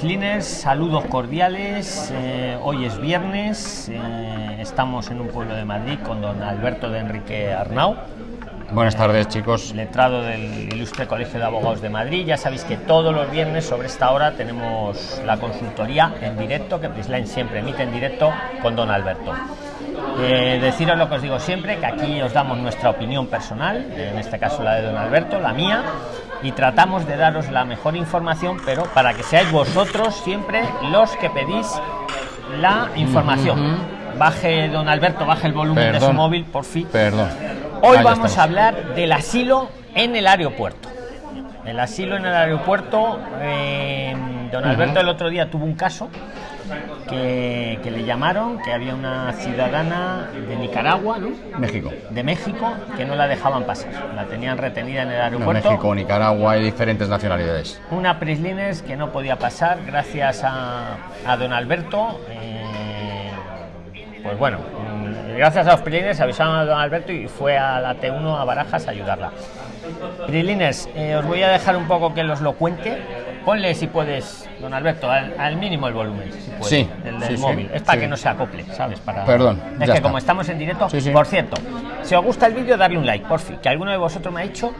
Prisliners, saludos cordiales. Eh, hoy es viernes, eh, estamos en un pueblo de Madrid con don Alberto de Enrique Arnau. Buenas tardes, chicos. Letrado del Ilustre Colegio de Abogados de Madrid. Ya sabéis que todos los viernes sobre esta hora tenemos la consultoría en directo, que Prisline siempre emite en directo con don Alberto. Eh, deciros lo que os digo siempre, que aquí os damos nuestra opinión personal, en este caso la de don Alberto, la mía, y tratamos de daros la mejor información, pero para que seáis vosotros siempre los que pedís la información. Baje, don Alberto, baje el volumen de su móvil, por fin. Perdón. Hoy vamos a hablar del asilo en el aeropuerto. El asilo en el aeropuerto, eh, don Alberto el otro día tuvo un caso que, le llamaron, que había una ciudadana de Nicaragua, ¿no? México. De México, que no la dejaban pasar. La tenían retenida en el aeropuerto. México, Nicaragua y diferentes nacionalidades. Una Prislines que no podía pasar gracias a, a don Alberto. Eh, pues bueno, mm, gracias a los Prislines avisaron a don Alberto y fue a la T1 a Barajas a ayudarla. Prislines, eh, os voy a dejar un poco que los lo cuente Ponle si puedes, don Alberto, al, mínimo el volumen, si puedes, sí, el del móvil. es para que no se acople, ¿sabes? Para... Perdón. Es que como estamos en directo, por cierto, si os gusta el vídeo, darle un like, por fin, que alguno de vosotros me ha dicho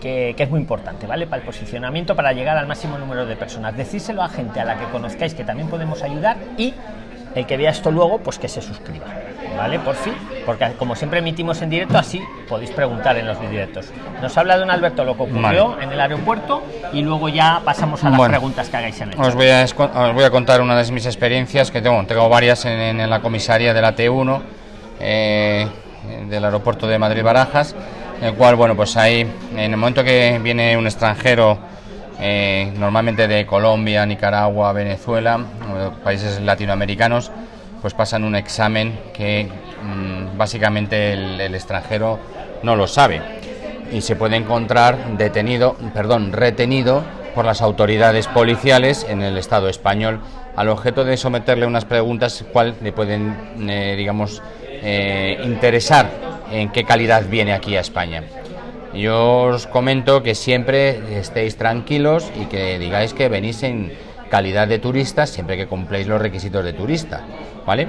que, que, es muy importante, ¿vale? Para el posicionamiento, para llegar al máximo número de personas. Decírselo a gente a la que conozcáis que también podemos ayudar y el que vea esto luego, pues que se suscriba, ¿vale? Por fin, porque como siempre emitimos en directo, así podéis preguntar en los directos. Nos habla don Alberto lo que ocurrió en el aeropuerto y luego ya pasamos a las preguntas que hagáis en el os voy, a, os voy a contar una de mis experiencias, que tengo, tengo varias en, la comisaría de la T1 eh, del aeropuerto de Madrid-Barajas, en el cual, bueno, pues ahí, en el momento que viene un extranjero eh, normalmente de Colombia, Nicaragua, Venezuela, países latinoamericanos, pues pasan un examen que mm, básicamente el, extranjero no lo sabe y se puede encontrar detenido, perdón, retenido por las autoridades policiales en el Estado español al objeto de someterle unas preguntas cuál le pueden, eh, digamos, eh, interesar en qué calidad viene aquí a España. Yo os comento que siempre estéis tranquilos y que digáis que venís en calidad de turistas siempre que cumpléis los requisitos de turista, ¿vale?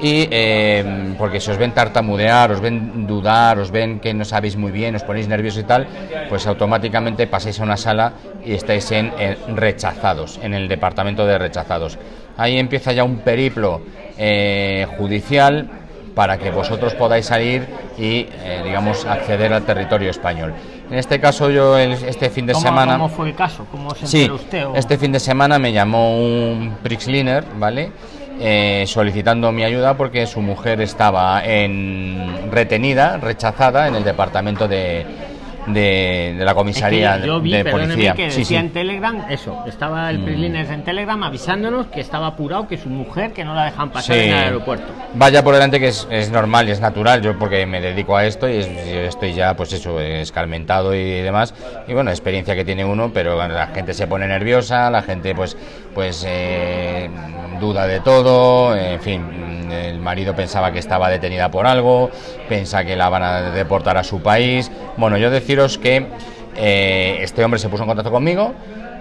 Y em, porque si os ven tartamudear, os ven dudar, os ven que no sabéis muy bien, os ponéis nerviosos y tal, pues automáticamente pasáis a una sala y estáis en, rechazados, en el departamento de rechazados. Ahí empieza ya un periplo eh, judicial para que vosotros podáis salir y, eh, digamos, acceder al territorio español. En este caso, yo este fin de semana. ¿Cómo fue el caso? ¿Cómo se sí, usted? Este fin de semana me llamó un Prixliner, ¿vale? Eh, solicitando mi ayuda porque su mujer estaba en retenida, rechazada en el departamento de, de, la comisaría yo vi, de policía. que decía en Telegram eso, estaba el mm. en Telegram avisándonos que estaba apurado que su mujer que no la dejan pasar en el aeropuerto. Vaya por delante que es, es, normal y es natural, yo porque me dedico a esto y estoy ya pues eso, escarmentado y demás. Y bueno, experiencia que tiene uno, pero la gente se pone nerviosa, la gente pues pues eh, duda de todo, en fin, el marido pensaba que estaba detenida por algo, piensa que la van a deportar a su país. Bueno, yo deciros que eh, este hombre se puso en contacto conmigo,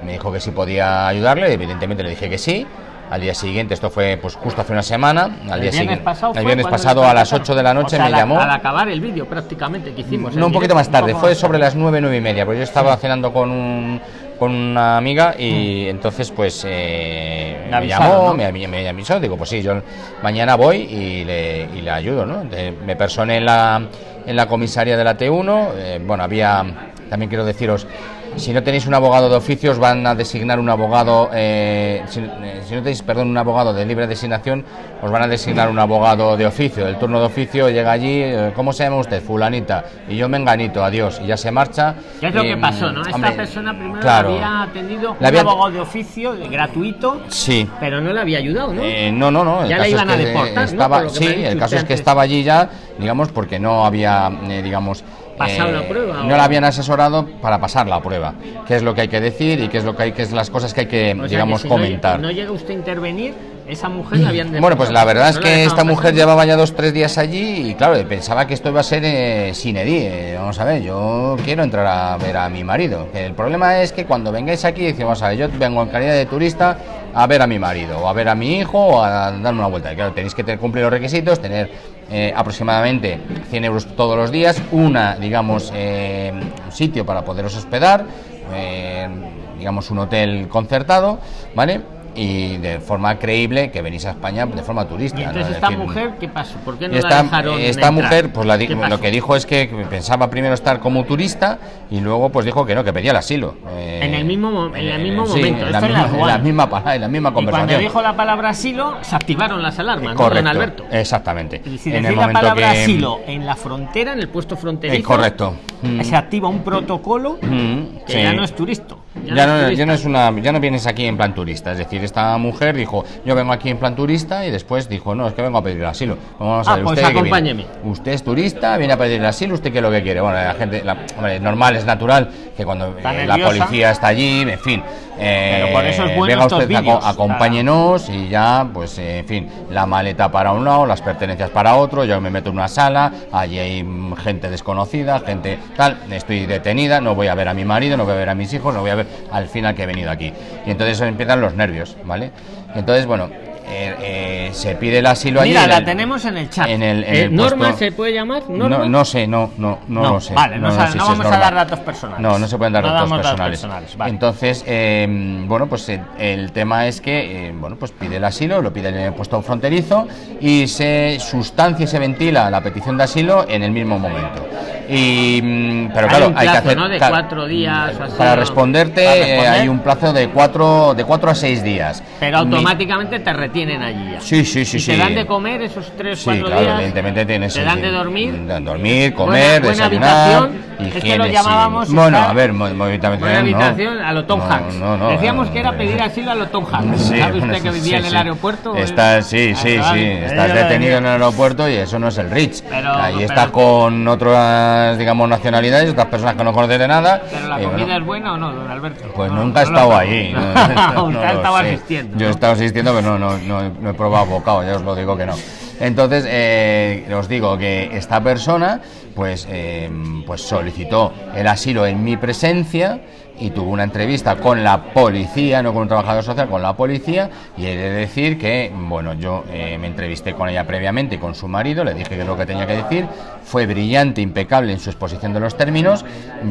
me dijo que sí podía ayudarle, evidentemente le dije que sí. Al día siguiente, esto fue pues justo hace una semana, al día siguiente, el viernes pasado a las 8 de la noche me llamó. Al acabar el vídeo prácticamente que hicimos. No, un poquito más tarde, fue sobre las 9, 9 y media, porque yo estaba cenando con un con una amiga y mm. entonces pues eh, me, llamó, me, me, avisó, digo pues sí, yo mañana voy y le, y le ayudo, ¿no? me personé en la, en la comisaria de la T1, eh, bueno, había, también quiero deciros, si no tenéis un abogado de oficios, van a designar un abogado, eh, si, no tenéis, perdón, un abogado de libre designación, os van a designar un abogado de oficio, del turno de oficio, llega allí, ¿cómo se llama usted? Fulanita, y yo menganito, adiós, y ya se marcha. ¿Qué es lo que pasó, no? Esta persona primero había atendido un abogado de oficio gratuito, sí. pero no le había ayudado, ¿no? no, no, no. ya le iban a deportar, estaba, Sí, el caso es que estaba allí ya, digamos, porque no había, digamos, pasado la prueba. No la habían asesorado para pasar la prueba. ¿Qué es lo que hay que decir y qué es lo que hay, qué es las cosas que hay que, digamos, comentar? No, llega usted a intervenir, esa mujer la habían Bueno, pues la verdad es que esta mujer llevaba ya dos, tres días allí y claro, pensaba que esto iba a ser eh, sin edie. Vamos a ver, yo quiero entrar a ver a mi marido. El problema es que cuando vengáis aquí, decimos, a ver, yo vengo en calidad de turista a ver a mi marido, o a ver a mi hijo, o a darme una vuelta. Y claro, tenéis que tener, cumplir los requisitos, tener eh, aproximadamente 100 euros todos los días, una, digamos, eh, sitio para poderos hospedar, eh, digamos, un hotel concertado, ¿vale? Y de forma creíble que venís a España de forma turista. ¿Y entonces esta decir, mujer qué pasó? ¿Por qué no esta, la dejaron esta entrar? mujer pues la lo que dijo es que pensaba primero estar como turista y luego pues dijo que no que pedía el asilo Eh, En el mismo mo- en el mismo sí, momento, en la esto en la misma, en la misma en la misma Y cuando conversación dijo la palabra asilo, se activaron las alarmas, ¿no, correcto don Alberto? exactamente Es decir, en el la palabra que asilo en la frontera, en el puesto fronterizo, Eh, correcto. Mm. se activa un protocolo Mm, que sí. ya no es turisto. Ya no, es ya no turista. es una, ya no vienes aquí en plan turista, es decir, esta mujer dijo, yo vengo aquí en plan turista y después dijo, no, es que vengo a pedir el asilo. Vamos a Ah, ver, pues usted acompáñeme. Usted es turista, viene a pedir el asilo, usted qué es lo que quiere. Bueno, la gente, la, hombre, es normal, es natural que cuando eh, la policía está allí, en fin, eh, Pero por eso es bueno venga usted, acompáñenos y ya, pues, eh, en fin, la maleta para un lado, las pertenencias para otro, yo me meto en una sala, allí hay mm, gente desconocida, gente tal, estoy detenida, no voy a ver a mi marido, no voy a ver a mis hijos, no voy a ver al final que he venido aquí. Y entonces empiezan los nervios, ¿vale? Entonces, bueno, eh, eh, se pide el asilo allí. Mira, la el- tenemos en el chat. en el- en Eh, el ¿Norma puesto- se puede llamar? ¿Norma? No, no sé, no, no, no, No, lo sé. vale, no sa- sé no si vamos a dar datos personales. No, no se pueden dar No datos damos datos personales. personales, vale. Entonces, eh, bueno, pues el, el tema es que, eh, bueno, pues pide el asilo, lo pide en el puesto fronterizo y se sustancia y se ventila la petición de asilo en el mismo momento. Y, mm, pero Hay claro, un hay que plazo, hacer ¿no? De cuatro días o así, para ¿no? responderte Para eh, responder. hay un plazo de cuatro de cuatro a seis días. Pero Mi- automáticamente te retienen allí ya. Sí, sí, sí, ¿Y sí. te dan de comer esos tres, Sí, cuatro claro, días? evidentemente tienes. ¿Te dan de dormir? dan Dormir, comer, Buena- desayunar. Es que lo sí. llamábamos Bueno, a ver, mo- mo- habitación. No. a lo Tom Hanks. no, no, Decíamos que era no, pedir asilo a lo Tom Hanks. ¿Sabe usted que vivía en el aeropuerto? Estás, sí, sí, sí. Estás detenido en el aeropuerto y eso no es el Rich. Pero- Ahí pero- estás con otras, digamos, nacionalidades, otras personas que no conoces de nada. ¿Pero la comida bueno, es buena o no, don Alberto? Pues nunca he estado ahí. Usted estaba sé. asistiendo. Yo he estado asistiendo, pero no, no, no, no he probado bocado, ya os lo digo que no. Entonces, eh, os digo que esta persona pues, eh, pues solicitó el asilo en mi presencia y tuvo una entrevista con la policía, no con un trabajador social, con la policía, y he de decir que, bueno, yo eh, me entrevisté con ella previamente con su marido, le dije que es lo que tenía que decir, fue brillante, impecable en su exposición de los términos,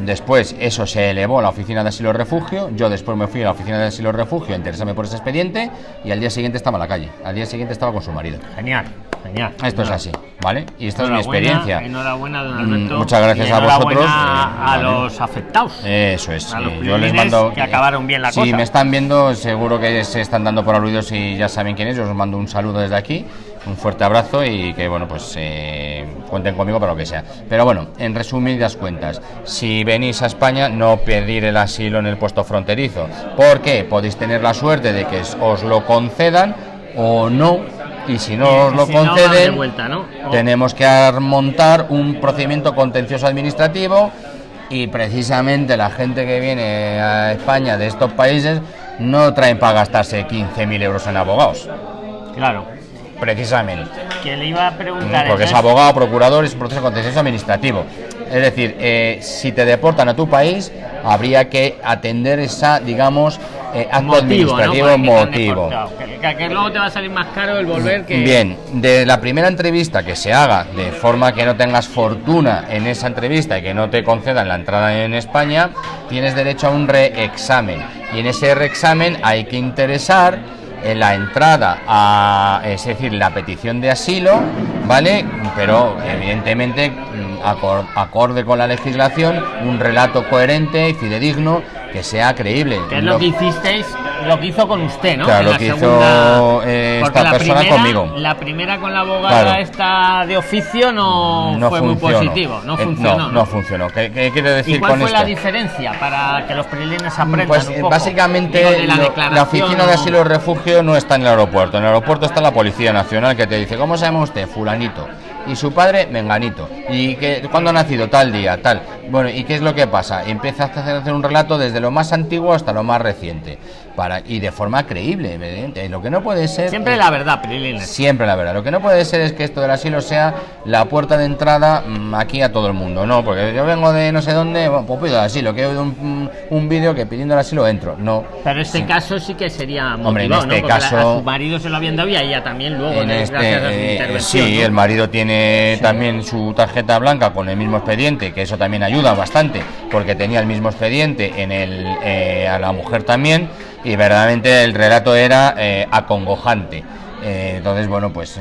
después eso se elevó a la oficina de asilo refugio, yo después me fui a la oficina de asilo refugio a interesarme por ese expediente, y al día siguiente estaba en la calle, al día siguiente estaba con su marido. Genial, genial. Esto es así, ¿vale? Y esta es mi experiencia. Enhorabuena, don Mm, Alberto. muchas gracias y a vosotros, eh, a vale. los afectados. Eso es. A los sí. Yo les mando. que acabaron bien la si cosa. me están viendo, seguro que se están dando por aludidos y ya saben quién es. Yo os mando un saludo desde aquí, un fuerte abrazo y que, bueno, pues eh, cuenten conmigo para lo que sea. Pero bueno, en resumidas cuentas, si venís a España, no pedir el asilo en el puesto fronterizo. porque Podéis tener la suerte de que os lo concedan o no. Y si no os lo si no, conceden, vuelta, ¿no? O- tenemos que ar- montar un procedimiento contencioso administrativo y precisamente la gente que viene a España de estos países no traen para gastarse 15.000 euros en abogados, Claro. precisamente. Que le iba a preguntar. Porque es abogado, procurador, es un proceso contencioso administrativo. Es decir, eh, si te deportan a tu país, habría que atender esa, digamos, eh, acto motivo, administrativo motivo. Que, que- luego te va a salir más caro el volver que. Bien, de la primera entrevista que se haga de forma que no tengas fortuna en esa entrevista y que no te concedan la entrada en España, tienes derecho a un reexamen. Y en ese reexamen hay que interesar en la entrada a, es decir, la petición de asilo, ¿vale? Pero evidentemente mm, acor- acorde con la legislación, un relato coherente y fidedigno que sea creíble. Que es lo Lo- que hicisteis, lo que hizo con usted, ¿no? Claro, En lo que hizo, eh, esta la persona primera- conmigo. La primera con la abogada Claro. esta de oficio no, fue muy funcionó. positivo, no Eh, funcionó. no, no funcionó. ¿Qué, qué quiere ¿Y decir cuál con fue esto? la diferencia para que los prilines aprendan Pues un poco? básicamente de la, lo- la, declaración oficina de asilo y refugio no está en el aeropuerto. En el aeropuerto está la Policía Nacional que te dice, ¿cómo se llama usted? Fulanito. Y su padre, Menganito. ¿Y que, cuándo ha nacido? Tal día, tal. Bueno, ¿y qué es lo que pasa? Empieza a hacer un relato desde lo más antiguo hasta lo más reciente. Para, y de forma creíble, evidente. Lo que no puede ser. Siempre la verdad, Prilines. Siempre la verdad. Lo que no puede ser es que esto del asilo sea la puerta de entrada mm, aquí a todo el mundo. No, porque yo vengo de no sé dónde, bueno, pues pido el asilo. Que he oído un, un vídeo que pidiendo el asilo entro. No. Pero en este caso sí que sería. Motivado, Hombre, en este caso- la- a su marido se lo habían dado y a ella también luego, En ¿no? este, gracias a su eh, intervención. sí, ¿no? el marido tiene también su tarjeta blanca con el mismo expediente, que eso también ayuda bastante, porque tenía el mismo expediente en el, eh, a la mujer también, y verdaderamente el relato era eh, acongojante. Eh, entonces, bueno, pues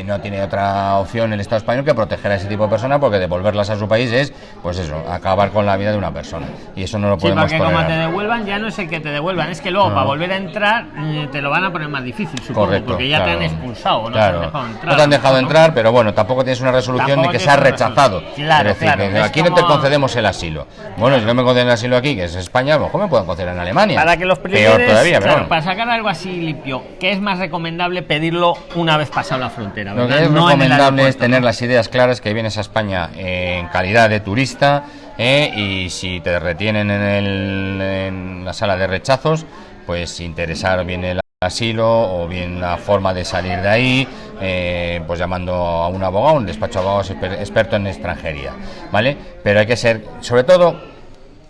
eh, no tiene otra opción el Estado español que proteger a ese tipo de personas, porque devolverlas a su país es, pues eso, acabar con la vida de una persona. Y eso no lo Sí, podemos porque como tolerar. te devuelvan, ya no es el que te devuelvan, es que luego No. para volver a entrar eh, te lo van a poner más difícil, supongo, Correcto. porque ya te han expulsado, no Claro. te han dejado entrar. No te han dejado ¿no? entrar, pero bueno, tampoco tienes una resolución Tampoco ni que sea una rechazado. Claro, es decir, claro, que es aquí no te como- concedemos el asilo. Bueno, si no me conceden el asilo aquí, que es España, a lo mejor me pueden conceder en Alemania. Para que los Peor primeros, todavía, pero claro, bueno. para sacar algo así limpio, que es más recomendable pedirlo una vez pasado la frontera, Lo ¿verdad? que es No recomendable es tener las ideas claras que vienes a España en calidad de turista eh, y si te retienen en, el- en la sala de rechazos, pues interesar bien el asilo o bien la forma de salir de ahí, eh, pues llamando a un abogado, un despacho de abogados exper- experto en extranjería, ¿vale? Pero hay que ser, sobre todo,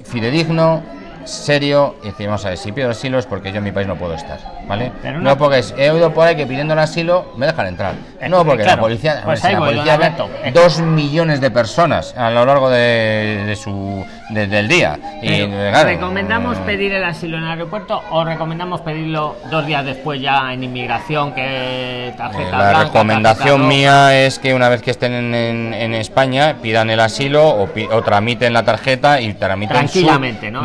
fidedigno, serio y decir, vamos a ver, si pido asilo es porque yo en mi país no puedo estar, ¿vale? Pero no porque es- he oído por ahí que pidiendo el asilo me dejan entrar. Eh, No, porque claro. la policía, Pues si la policía ve. Eh. dos millones de personas a lo largo de, de su de- del día. Y, claro, ¿Recomendamos pedir el asilo en el aeropuerto o recomendamos pedirlo dos días después ya en inmigración que tarjeta eh, la recomendación mía es que una vez que estén en, en- en España pidan el asilo o, tramiten la tarjeta y tramiten su tranquilamente, ¿no?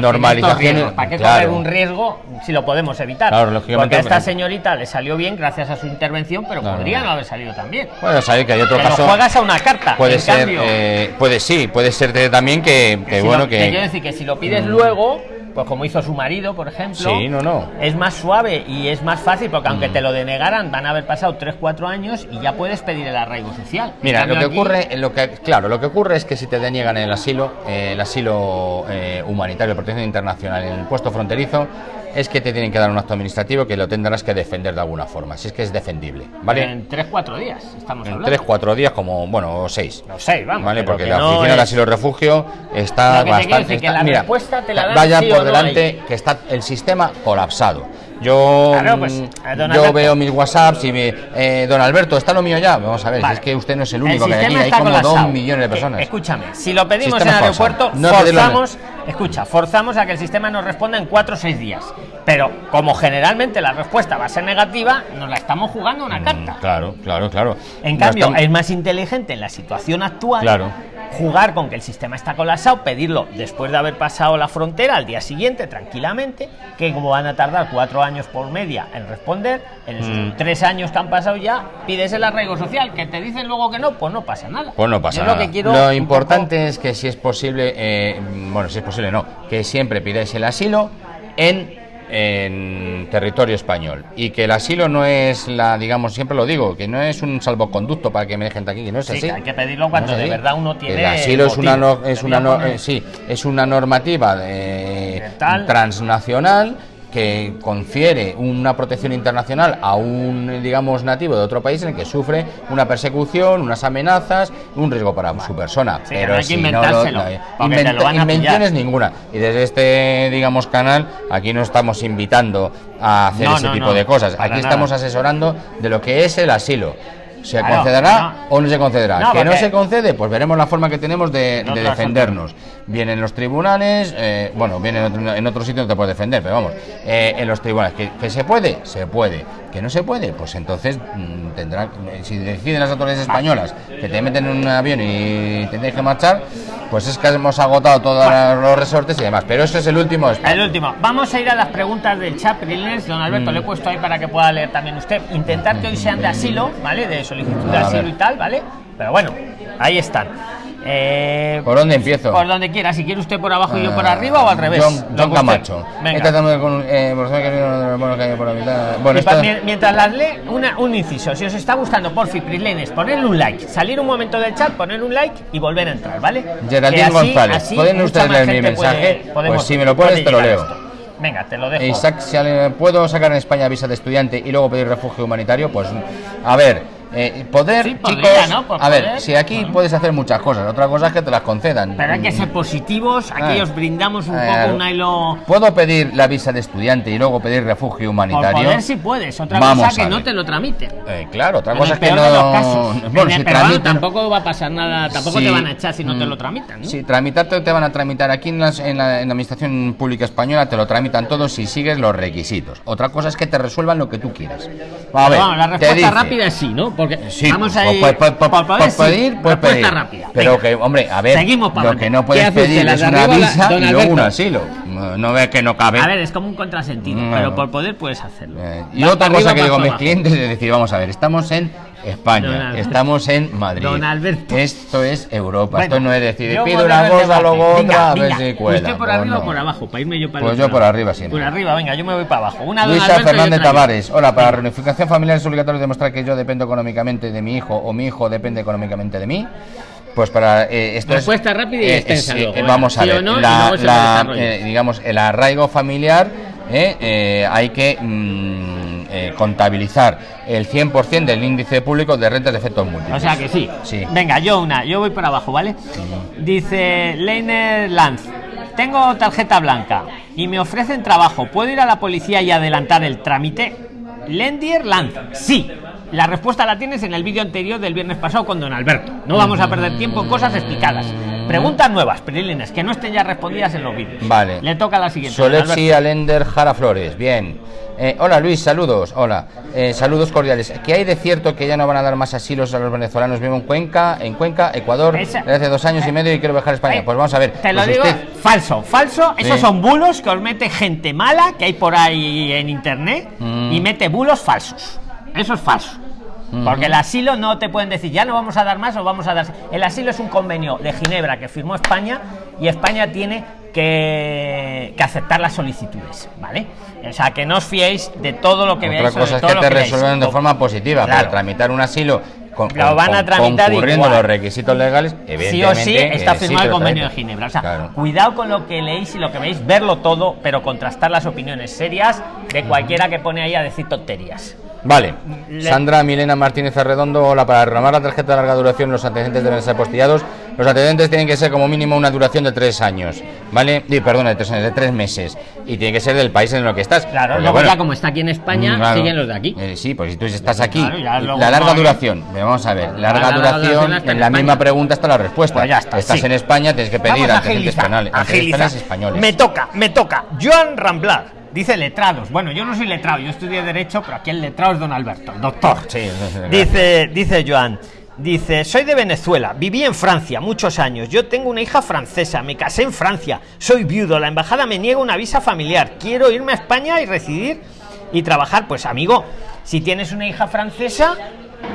¿Para qué claro. correr un riesgo si lo podemos evitar? Claro, lógicamente, Porque a esta pero- señorita le salió bien gracias a su intervención, pero podría no haber salido también. Puede saber que hay otro Te lo caso. juegas a una carta. Puede en ser, cambio, eh, puede sí, puede ser también que, que si bueno lo- que. quiero decir que si lo pides luego, pues como hizo su marido, por ejemplo, Sí, no, no. es más suave y es más fácil porque aunque Mm. te lo denegaran van a haber pasado 3-4 años y ya puedes pedir el arraigo social. Mira, lo que aquí- ocurre, lo que, claro, lo que ocurre es que si te deniegan el asilo, eh, el asilo eh, humanitario protección internacional en el puesto fronterizo, es que te tienen que dar un acto administrativo que lo tendrás que defender de alguna forma, si es que es defendible, ¿vale? En 3-4 días estamos En hablando. tres, cuatro días, como, bueno, o seis. No sé, vamos. ¿Vale? Porque que la no oficina de es- asilo y refugio está que bastante. decir, que está- la mira, te la dan vaya sí por no delante ahí. que está el sistema colapsado. Yo, Claro, pues, mm, eh, don yo Alberto. veo mis WhatsApps y me, eh, don Alberto, ¿está lo mío ya? Vamos a ver, si es que usted no es el único que hay aquí, hay como dos millones de Que, personas. escúchame, si lo pedimos Sistema en el aeropuerto, No forzamos, escucha, forzamos a que el sistema nos responda en 4 o 6 días. Pero como generalmente la respuesta va a ser negativa, nos la estamos jugando una carta. Mm, Claro, claro, claro. En No cambio, estamos- es más inteligente en la situación actual Claro. jugar con que el sistema está colapsado, pedirlo después de haber pasado la frontera al día siguiente, tranquilamente, que como van a tardar cuatro años por media en responder, en esos Mm. tres años que han pasado ya, pides el arraigo social, que te dicen luego que no, pues no pasa nada. Pues no pasa Yo nada. Lo, que quiero Lo importante es que si es posible, eh, bueno, si es posible no, que siempre pidáis el asilo en, en territorio español y que el asilo no es la, digamos, siempre lo digo, que no es un salvoconducto para que me dejen aquí, que no es Sí, así. que hay que pedirlo cuando No de verdad uno tiene El asilo es una, no- es una no- eh, sí, es una normativa de- transnacional que confiere una protección internacional a un, digamos, nativo de otro país en el que sufre una persecución, unas amenazas, un riesgo para su persona. Sí, pero no hay que si no lo- no, lo invenciones ninguna. Y desde este, digamos, canal, aquí no estamos invitando a hacer No, ese tipo de cosas. Aquí nada. estamos asesorando de lo que es el asilo. ¿Se Claro, concederá o no se concederá? Que no se concede, pues veremos la forma que tenemos de, defendernos. En los tribunales, eh, bueno, bien en otro, en otro sitio no te puedes defender, pero vamos, eh, en los tribunales. ¿Que, que se puede? Se puede. ¿Que no se puede? Pues entonces mm, tendrá, si deciden las autoridades españolas que te meten en un avión y te dejen marchar, pues es que hemos agotado todos los resortes y demás. Pero eso es el último espacio. El último. Vamos a ir a las preguntas del chat, Prilines. Don Alberto, Mm. le he puesto ahí para que pueda leer también usted. Intentar que hoy sean de asilo, ¿vale? De solicitud de asilo y tal, ¿vale? Pero bueno, ahí están. Eh, ¿Por dónde empiezo? Por donde quiera. Si quiere usted por abajo y yo por Ah, arriba o al revés. John, John Camacho. Eh, por por mientras las lee, una, un inciso. Si os está gustando, porfi, Prilenes, ponerle un like. Salir un momento del chat, poner un like y volver a entrar, ¿vale? Geraldine así- González, así ¿pueden ustedes leer mi puede- mensaje? Pues si me lo pones, te lo leo. esto. Venga, te lo dejo. Isaac, ¿puedo sacar en España visa de estudiante y luego pedir refugio humanitario? Pues, a ver, eh, poder, Sí, podría, chicos, ¿no? Por a ver, si aquí puedes hacer muchas cosas, otra cosa es que te las concedan. Pero hay que ser positivos. Aquí Ah. os brindamos un Eh, poco un hilo. ¿Puedo pedir la visa de estudiante y luego pedir refugio Por humanitario? poder si puedes. Otra Vamos cosa que no te lo tramiten. Eh, claro, otra En cosa es que no. casos. Bueno, si tramitan- tampoco va a pasar nada, tampoco Sí. te van a echar si no te Mm. lo tramitan, ¿no? Sí, tramitarte te van a tramitar aquí en, las- en la, en la Administración Pública Española, te lo tramitan todos si sigues los requisitos. Otra cosa es que te resuelvan lo que tú quieras. A ver, Vamos, la te respuesta dice- rápida es sí, ¿no? Porque Sí, vamos a ir pues, pues, pues, pedir, pues Respuesta pedir. rápida. Pero que, hombre, a ver, Seguimos lo que no ¿Qué puedes pedir es una la- visa y luego un asilo. No, ves que no cabe. A ver, es como un contrasentido, pero por poder puedes hacerlo. Eh, y Va otra cosa que digo a mis abajo. clientes es decir, vamos a ver, estamos en España, estamos en Madrid. Don Alberto. Esto es Europa, Bueno, esto no es decir, pido una cosa, luego otra, a ver si cuela. ¿Usted por arriba no. o por abajo? Para irme yo para Pues yo por arriba siempre. Por arriba, venga, yo me voy para abajo. Una Luisa Alberto Fernández. Tavares, hola, para la reunificación familiar es obligatorio demostrar que yo dependo económicamente de mi hijo o mi hijo depende económicamente de mí. Pues para eh, esto Respuesta es, rápida y eh, extensa luego, eh, vamos a ver, no, la- eh, digamos el arraigo familiar eh, eh, hay que mm, eh, contabilizar el 100% del índice público de rentas de efectos múltiples. O sea que sí. Sí. Venga, yo una, yo voy por abajo, ¿vale? Dice Leiner Lanz. Tengo tarjeta blanca y me ofrecen trabajo. ¿Puedo ir a la policía y adelantar el trámite? Lendier Lanz. Sí. La respuesta la tienes en el vídeo anterior del viernes pasado con Don Alberto. No vamos a perder tiempo en cosas explicadas. Preguntas nuevas, Prilines, que no estén ya respondidas en los vídeos. Vale. Le toca la siguiente. Solexi. Alender Jara Flores, bien. Eh, hola Luis, saludos. Hola, Eh, saludos cordiales. ¿Qué hay de cierto que ya no van a dar más asilos a los venezolanos? Vivo en Cuenca, en Cuenca, Ecuador, Esa- desde hace dos años y medio y quiero viajar a España. Pues vamos a ver. Te lo pues digo, usted- falso, falso. Esos Sí. son bulos que os mete gente mala que hay por ahí en internet Mm. y mete bulos falsos. Eso es falso. Porque el asilo no te pueden decir, ya no vamos a dar más o vamos a dar. El asilo es un convenio de Ginebra que firmó España y España tiene que, que aceptar las solicitudes, ¿vale? O sea, que no os fiéis de todo lo que Otra veáis. o de cosa es que te veáis. resuelvan de forma positiva, Claro. pero tramitar un asilo con, Lo van a tramitar concurriendo igual. los requisitos legales, sí evidentemente. o sí está eh, firmado el convenio de. Ginebra. O sea, Claro. cuidado con lo que leéis y lo que veis, verlo todo, pero contrastar las opiniones serias de cualquiera que pone ahí a decir tonterías. Vale. Le- Sandra Milena Martínez Arredondo, hola, para renovar la tarjeta de larga duración los antecedentes deben ser postillados. Los antecedentes tienen que ser como mínimo una duración de tres años, ¿vale? Y, perdón, de tres años, de tres meses. Y tiene que ser del país en el que estás. Claro, luego bueno, ya como está aquí en España, mm, claro. siguen los de aquí. Eh, sí, pues si tú estás aquí, Claro, la larga no- duración, vamos a ver, larga, larga duración, en en la misma pregunta está la respuesta. Pues ya está, estás sí. en España, tienes que pedir Vamos antecedentes agilizar, penales, antecedentes agilizar. penales españoles. Me toca, me toca. Joan Ramblar. Dice letrados. Bueno, yo no soy letrado, yo estudié Derecho, pero aquí el letrado es don Alberto, el doctor. Sí, Dice, dice Joan. Dice, soy de Venezuela, viví en Francia muchos años, yo tengo una hija francesa, me casé en Francia, soy viudo, la embajada me niega una visa familiar, quiero irme a España y residir y trabajar. Pues amigo, si tienes una hija francesa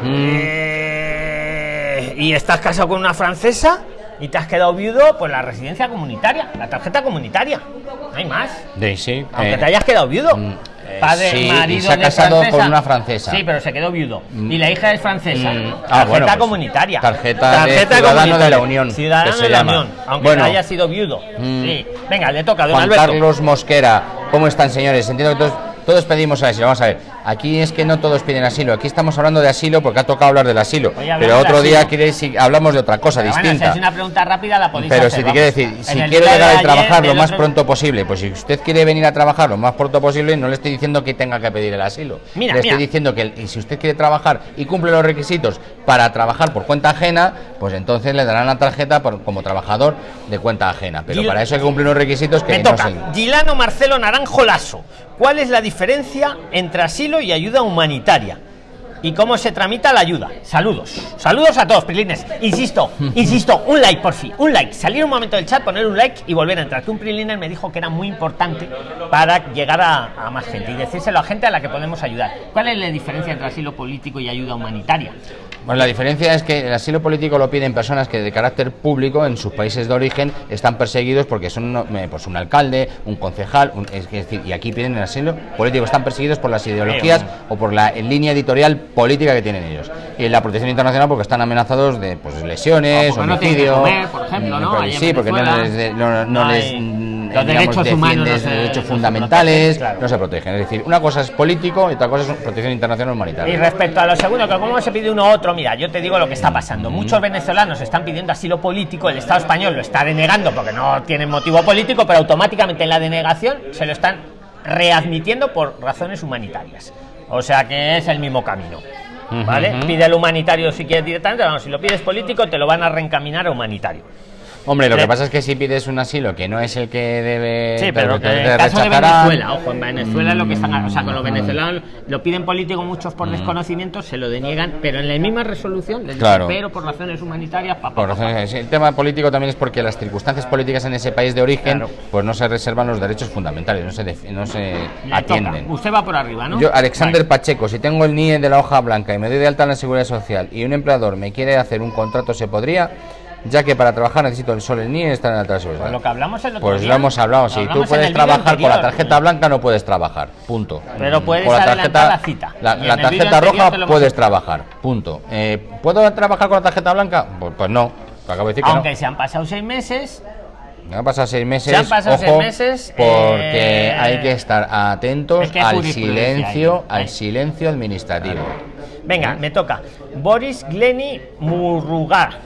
eh, y estás casado con una francesa y te has quedado viudo, pues la residencia comunitaria, la tarjeta comunitaria, no hay más. Sí, Aunque eh, te hayas quedado viudo. mm, eh, Padre, sí, y marido se ha casado francesa. con una francesa. Sí, pero se quedó viudo. Y la hija es francesa. Mm, ah, tarjeta bueno, pues, comunitaria. tarjeta de ciudadano de la Unión, Ciudadano de la llama. Unión. Aunque Bueno. no haya sido viudo. Mm. Sí. Venga, le toca a don Juan Alberto. Carlos Mosquera, ¿cómo están señores? Entiendo que todos, todos pedimos asilo. Vamos a ver, aquí es que no todos piden asilo. Aquí estamos hablando de asilo porque ha tocado hablar del asilo. Pero de otro día queréis si hablamos de otra cosa Pero bueno, si distinta. es una pregunta rápida, la podéis Pero hacer, si te quiere decir, si quiere día de ayer, trabajar lo más otro- pronto posible, pues si usted quiere venir a trabajar lo más pronto posible, no le estoy diciendo que tenga que pedir el asilo. Mira, le mira. estoy diciendo que el- y si usted quiere trabajar y cumple los requisitos para trabajar por cuenta ajena, pues entonces le darán la tarjeta por- como trabajador de cuenta ajena. Pero Gil- para eso hay que cumplir unos requisitos que Me no toca. sé. Gilano Marcelo Naranjo Lasso. ¿Cuál es la diferencia entre asilo y ayuda humanitaria? ¿Y cómo se tramita la ayuda? Saludos. Saludos a todos, Prilines. Insisto, insisto, un like por fin. Un like. Salir un momento del chat, poner un like y volver a entrar. Que un Priliner me dijo que era muy importante para llegar a, a más gente y decírselo a gente a la que podemos ayudar. ¿Cuál es la diferencia entre asilo político y ayuda humanitaria? Bueno, la diferencia es que el asilo político lo piden personas que de carácter público en sus países de origen están perseguidos porque son pues un alcalde, un concejal, es decir, y aquí piden el asilo político, están perseguidos por las ideologías o por la línea editorial política que tienen ellos. Y la protección internacional porque están amenazados de pues lesiones, homicidio, por ejemplo, ¿no? sí, porque no les, no, les los derechos humanos, los derechos fundamentales, no se protegen. Es decir, una cosa es político y otra cosa es protección internacional humanitaria. Y respecto a lo segundo, que como se pide uno u otro, mira, yo te digo lo que está pasando. Muchos venezolanos están pidiendo asilo político, el Estado español lo está denegando porque no tienen motivo político, pero automáticamente en la denegación se lo están readmitiendo por razones humanitarias. O sea que es el mismo camino. ¿Vale? Pide el humanitario si quieres directamente, si lo pides político te lo van a reencaminar a humanitario. Hombre, lo que pasa es que si pides un asilo que no es el que debe. Sí, pero que en el caso de Venezuela, ojo, en Venezuela lo que están. O sea, con los venezolanos lo piden político muchos por mm. desconocimiento, se lo deniegan, pero en la misma resolución les claro. pero por razones humanitarias. por razones, el tema político también es porque las circunstancias políticas en ese país de origen, pues no se reservan los derechos fundamentales, no se, no se atienden. Usted va por arriba, ¿no? Yo, Alexander Pacheco, si tengo el NIE de la hoja blanca y me doy de alta en la seguridad social y un empleador me quiere hacer un contrato, ¿se podría? Ya que para trabajar necesito el sol en NIE estar en la Pues lo que hablamos el Pues lo hemos hablado, si tú puedes trabajar con la tarjeta blanca no puedes trabajar, punto. Pero puedes con la tarjeta la cita. La, tarjeta roja puedes trabajar, punto. Eh, ¿Puedo trabajar con la tarjeta blanca? Pues, pues no, acabo de decir Aunque que se han pasado seis meses, me han pasado seis meses. Se han pasado seis meses. Porque eh, hay que estar atentos al silencio, al silencio administrativo. Venga, me toca. Boris Gleni Murrugar.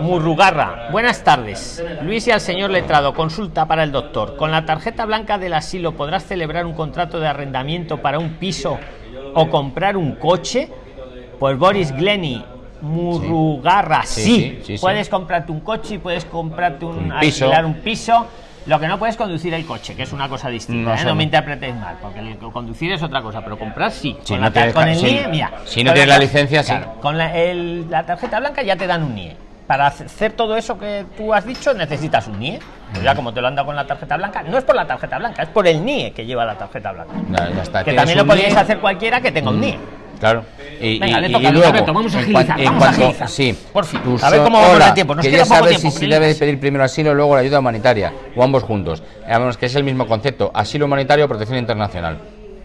Murrugarra, buenas tardes. Luis y al señor letrado, consulta para el doctor. ¿Con la tarjeta blanca del asilo podrás celebrar un contrato de arrendamiento para un piso o comprar un coche? Pues Boris Glenny, Murrugarra, sí. puedes comprarte un coche y puedes comprarte un, piso. un piso. Lo que no puedes conducir el coche, que es una cosa distinta, no, ¿eh? me interpretéis mal, porque conducir es otra cosa, pero comprar sí. Si no con el NIE, mira. Si no tienes la licencia, sí. Con la, la tarjeta blanca ya te dan un NIE para hacer todo eso que tú has dicho necesitas un NIE. Pues ya como te lo han dado con la tarjeta blanca, no es por la tarjeta blanca, es por el NIE que lleva la tarjeta blanca. Que también lo podéis hacer cualquiera que tenga un NIE. Claro. Y, Venga, le toca, y luego, vamos a agilizar, vamos a agilizar. Sí, por fin. a ver cómo vamos a tiempo. Nos quería saber si, si debe pedir primero asilo y luego la ayuda humanitaria, o ambos juntos. Vamos, que es el mismo concepto, asilo humanitario o protección internacional.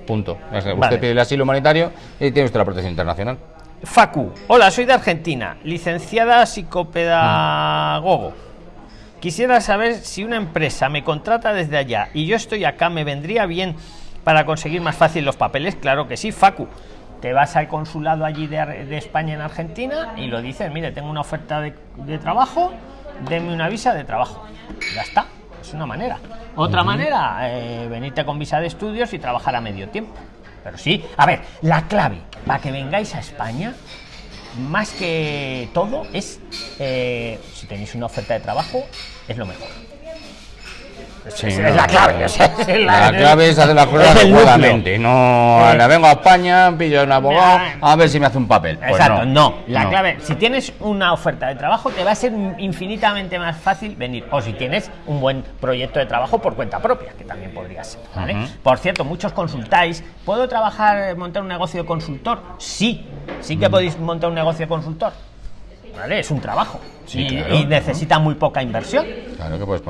Punto. Usted pide el asilo humanitario y tiene usted la protección internacional. Facu, hola, soy de Argentina, licenciada psicopedagogo. Quisiera saber si una empresa me contrata desde allá y yo estoy acá, ¿me vendría bien para conseguir más fácil los papeles? Claro que sí, Facu. Te vas al consulado allí de, España en Argentina y lo dices, mire, tengo una oferta de, trabajo, denme una visa de trabajo. Ya está, es una manera. Otra manera, eh, venirte con visa de estudios y trabajar a medio tiempo. Pero sí, a ver, la clave para que vengáis a España, más que todo, es eh, si tenéis una oferta de trabajo, es lo mejor. Es, la clave. la, clave es hacer las cosas adecuadamente. No, eh, vengo a España, pillo un abogado, a ver si me hace un papel. Pues exacto, no, La clave, si tienes una oferta de trabajo, te va a ser infinitamente más fácil venir. O si tienes un buen proyecto de trabajo por cuenta propia, que también podría ser. Por cierto, muchos consultáis. ¿Puedo trabajar, montar un negocio de consultor? Sí, sí que podéis montar un negocio de consultor. ¿Vale? Es un trabajo y, necesita muy poca inversión. Claro que puedes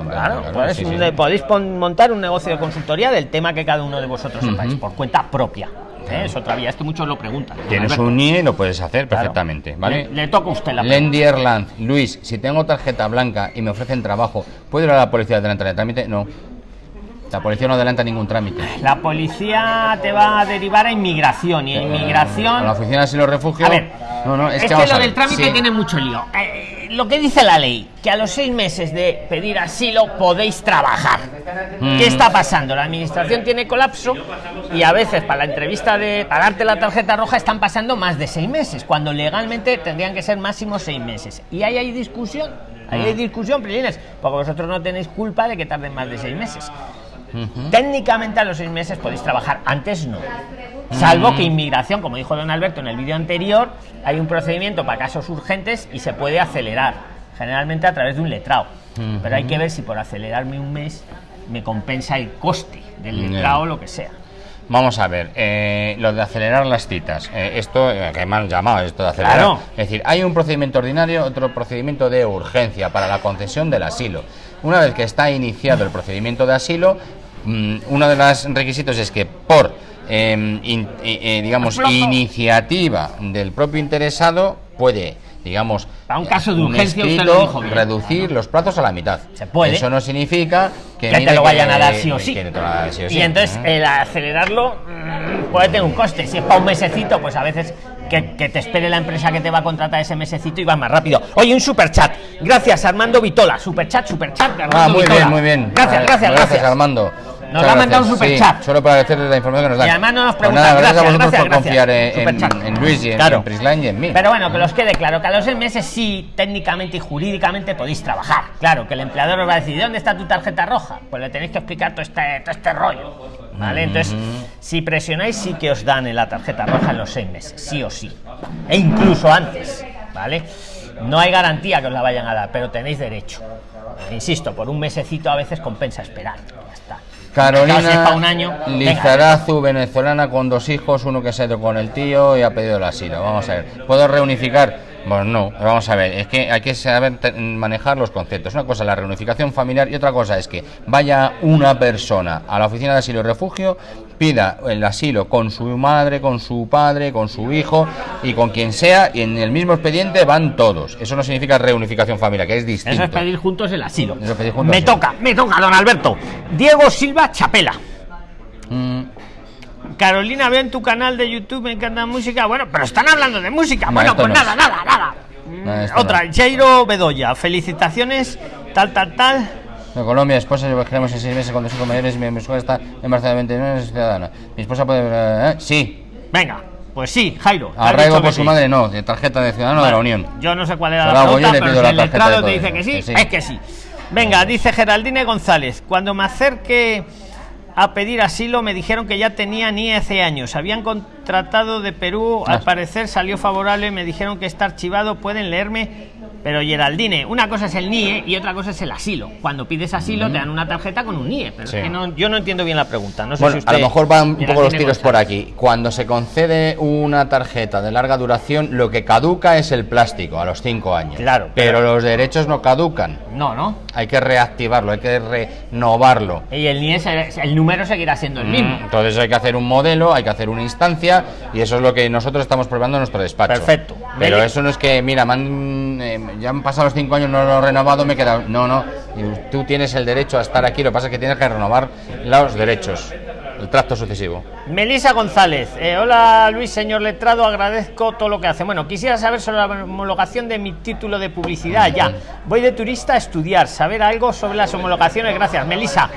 podéis montar un negocio de consultoría del tema que cada uno de vosotros sepáis, por cuenta propia. ¿eh? Es otra vía, es que muchos lo preguntan. Tienes un NIE y lo puedes hacer perfectamente, ¿vale? Le, toca a usted la Lendierland, Luis, si tengo tarjeta blanca y me ofrecen trabajo, ¿puedo ir a la policía delante del trámite? No. La policía no adelanta ningún trámite. La policía te va a derivar a inmigración y inmigración. A la oficina de asilo refugio. A ver, no, no, es, que, lo del trámite tiene mucho lío. Eh, lo que dice la ley, que a los seis meses de pedir asilo podéis trabajar. Mm. ¿Qué está pasando? La administración tiene colapso y a veces para la entrevista de pagarte la tarjeta roja están pasando más de seis meses, cuando legalmente tendrían que ser máximo seis meses. Y ahí hay discusión, ahí hay mm. discusión, Prilines, porque vosotros no tenéis culpa de que tarden más de seis meses. Técnicamente a los seis meses podéis trabajar, antes no. Salvo que inmigración, como dijo don Alberto en el vídeo anterior, hay un procedimiento para casos urgentes y se puede acelerar, generalmente a través de un letrado. Pero hay que ver si por acelerarme un mes me compensa el coste del letrado o lo que sea. Vamos a ver, eh, lo de acelerar las citas. Eh, esto, eh, que me han llamado esto de acelerar. Claro. Es decir, hay un procedimiento ordinario, otro procedimiento de urgencia para la concesión del asilo. Una vez que está iniciado el procedimiento de asilo, mm, uno de los requisitos es que por, eh, in- eh, eh, digamos, iniciativa del propio interesado puede, digamos, Para un caso de urgencia, usted lo escrito, dijo bien. reducir los plazos a la mitad. Se puede. Eso no significa que, que te lo vayan que- a dar sí o sí. te lo van a dar sí o sí. Y entonces Ujú. el acelerarlo mm, puede tener un coste. Si es para un mesecito, pues a veces que, que te espere la empresa que te va a contratar ese mesecito y va más rápido. Oye, un superchat. Gracias, Armando Vitola. Superchat, superchat. de Ah, Armando muy Vitola. bien, muy bien. Gracias, Ah, gracias, gracias. Armando. Nos ha mandado un superchat. Sí, solo para agradecerles la información que nos dan. Y además no nos Pues preguntan. nada, gracias, a gracias, vosotros gracias, por confiar en, en- Luis y en, Claro. en Prisline y en mí. Pero bueno, que los quede claro, que a los seis meses sí, técnicamente y jurídicamente podéis trabajar. Claro, que el empleador os va a decir, ¿dónde está tu tarjeta roja? Pues le tenéis que explicar todo este, todo este rollo. ¿Vale? Entonces, si presionáis, sí que os dan en la tarjeta roja en los seis meses, sí o sí. E incluso antes, ¿vale? No hay garantía que os la vayan a dar, pero tenéis derecho. Insisto, por un mesecito a veces compensa esperar. Carolina un año. Lizarazu, venezolana con dos hijos, uno que se ha ido con el tío y ha pedido el asilo. Vamos a ver, ¿puedo reunificar? Bueno, no, vamos a ver, es que hay que saber manejar los conceptos. Una cosa es la reunificación familiar y otra cosa es que vaya una persona a la oficina de asilo y refugio, pida el asilo con su madre, con su padre, con su hijo y con quien sea, y en el mismo expediente van todos. Eso no significa reunificación familiar, que es distinto. Eso es pedir juntos el asilo. Eso es pedir juntos me asilo. toca, me toca, don Alberto. Diego Silva Chapela. Mm, Carolina, veo en tu canal de YouTube, me encanta música. Bueno, pero están hablando de música. No, bueno, pues no. nada, nada, nada. No, Otra, Jairo Bedoya. Felicitaciones, tal, tal, tal. De Colombia, esposa, queremos en seis meses con dos hijos mayores. Mi esposa está embarazada de 29 es ciudadana. Mi esposa puede. ¿eh? Sí. Venga, pues sí, Jairo. Arraigo por su sí. madre, no. De tarjeta de ciudadano de la Unión. Yo no sé cuál era Se la pregunta, pero pido si la el letrado te dice que sí, que sí. es que sí. Venga, dice Geraldine González. Cuando me acerqué a pedir asilo me dijeron que ya tenía ni hace años. Habían contratado de Perú, al Ah. parecer salió favorable, me dijeron que está archivado, pueden leerme. Pero Geraldine, una cosa es el NIE y otra cosa es el asilo. Cuando pides asilo te dan una tarjeta con un NIE. Pero Sí. es que no- yo no entiendo bien la pregunta. No sé Bueno, si usted, a lo mejor van un poco los tiros por aquí. Cuando se concede una tarjeta de larga duración, lo que caduca es el plástico a los cinco años. Claro, Pero, pero- los derechos no caducan. No, ¿no? Hay que reactivarlo, hay que renovarlo. Y el NIE, el número seguirá siendo el mismo. Mm, Entonces hay que hacer un modelo, hay que hacer una instancia y eso es lo que nosotros estamos probando en nuestro despacho. Perfecto. Pero eso no es que, mira, me han, eh, ya han pasado los cinco años, no lo he renovado, me he quedado. No, no. Y Tú tienes el derecho a estar aquí, lo que pasa es que tienes que renovar los derechos, el tracto sucesivo. Melisa González, eh, hola Luis, señor letrado, agradezco todo lo que hace. Bueno, quisiera saber sobre la homologación de mi título de publicidad. Ya, voy de turista a estudiar, saber algo sobre las homologaciones. Gracias, Melisa.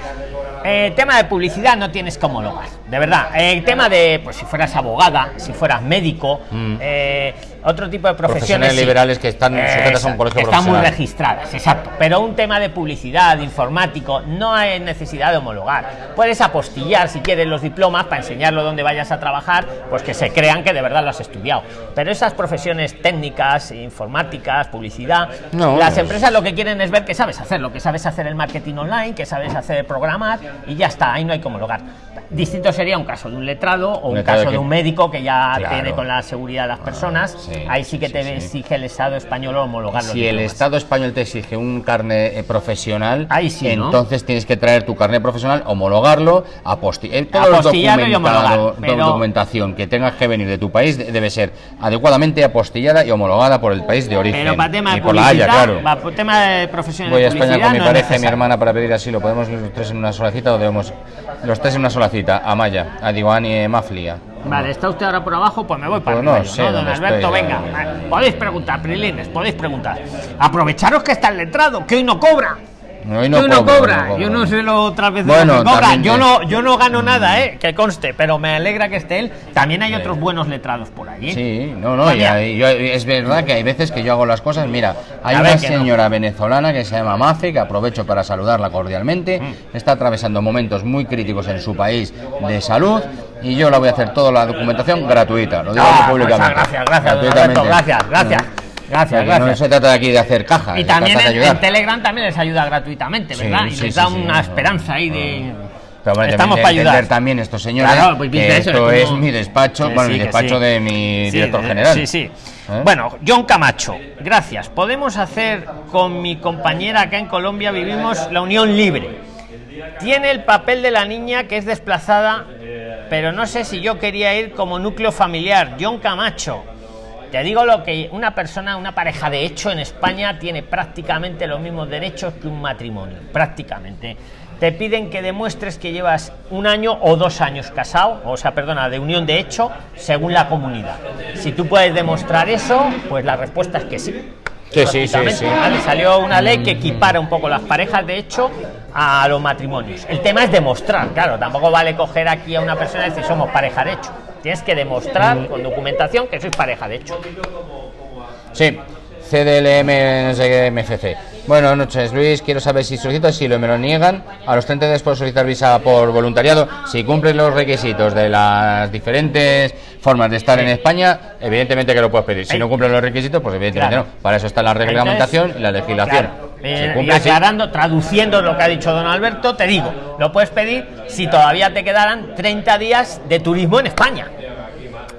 Eh, tema de publicidad no tienes que homologar, de verdad. Eh, tema de, pues si fueras abogada, si fueras médico, Mm. eh, otro tipo de profesiones. Profesiones sí. liberales que están sujetas a un colegio que Están muy registradas, exacto. Pero un tema de publicidad, de informático, no hay necesidad de homologar. Puedes apostillar si quieres los diplomas para enseñarlo donde vayas a trabajar, pues que se crean que de verdad lo has estudiado. Pero esas profesiones técnicas, informáticas, publicidad, No, las empresas lo que quieren es ver que sabes hacer, lo que sabes hacer el marketing online, que sabes hacer programar y ya está, ahí no hay que homologar. Distinto sería un caso de un letrado o un letrado caso que- de un médico que ya Claro. tiene con la seguridad de las personas. sí, ahí sí que sí, te sí. exige el Estado español homologar los Si el. Estado español te exige un carnet eh, profesional, Ahí entonces tienes que traer tu carnet profesional, homologarlo, apostillar. Apostillarlo y homologar, pero- documentación que tengas que venir de tu país de- debe ser adecuadamente apostillada y homologada por el país de origen. Pero para tema de y por la Haya, claro. para tema de profesiones Voy a España con mi no pareja y mi hermana para pedir asilo. ¿Podemos ir los tres en una sola cita o debemos los tres en una sola cita? Amaya, a Diwani y Maflia. Vale, está usted ahora por abajo, pues me voy para Pues no arriba yo, sé ¿no? Don Alberto, estoy, venga. eh. Podéis preguntar, Prilines, podéis preguntar. Aprovecharos que está el letrado, que hoy no cobra. Hoy no cobro, cobra. no. Yo no sé lo otras veces Bueno, que cobra. Yo no, yo no gano nada, eh, que conste, pero me alegra que esté él. También hay otros buenos letrados por allí. Sí, no, no, y hay- yo- es verdad que hay veces que yo hago las cosas. Mira, hay una no. señora venezolana que se llama Mafe, que aprovecho para saludarla cordialmente. Mm. Está atravesando momentos muy críticos en su país de salud y yo la voy a hacer toda la documentación gratuita. Lo digo Ah, aquí pues, públicamente. gracias, gracias, gracias, gracias. Mm. Gracias, O sea, No se trata de aquí de hacer caja, Y también en, Telegram también les ayuda gratuitamente, Sí, ¿verdad? y les da una esperanza ahí de. Pero bueno, Estamos para ayudar. también estos señores Claro, pues que eso, esto es mi despacho, bueno, sí, el despacho sí. de mi director general. Sí, sí. ¿Eh? Bueno, John Camacho, gracias. Podemos hacer con mi compañera acá en Colombia, vivimos la unión libre. Tiene el papel de la niña que es desplazada, pero no sé si yo quería ir como núcleo familiar. John Camacho. Te digo lo que una persona, una pareja de hecho en España tiene prácticamente los mismos derechos que un matrimonio, prácticamente. Te piden que demuestres que llevas un año o dos años casado, o sea, perdona, de unión de hecho, según la comunidad. Si tú puedes demostrar eso, pues la respuesta es que sí. Sí, sí, sí, sí. ¿vale? Salió una ley que equipara un poco las parejas de hecho a los matrimonios. El tema es demostrar, claro, tampoco vale coger aquí a una persona y decir somos pareja de hecho. Tienes que demostrar con documentación que sois pareja de hecho. Sí, CDLM, no sé qué, MFC. Buenas noches, Luis. Quiero saber si solicito asilo y me lo niegan. A los 30 días puedo solicitar visa por voluntariado. Si cumples los requisitos de las diferentes formas de estar en España, evidentemente que lo puedes pedir. Si Ahí. no cumples los requisitos, pues evidentemente Claro. no. Para eso está la reglamentación y la legislación. Claro. Si Eh, y cumples, sí. aclarando, traduciendo lo que ha dicho don Alberto, te digo, lo puedes pedir si todavía te quedaran 30 días de turismo en España.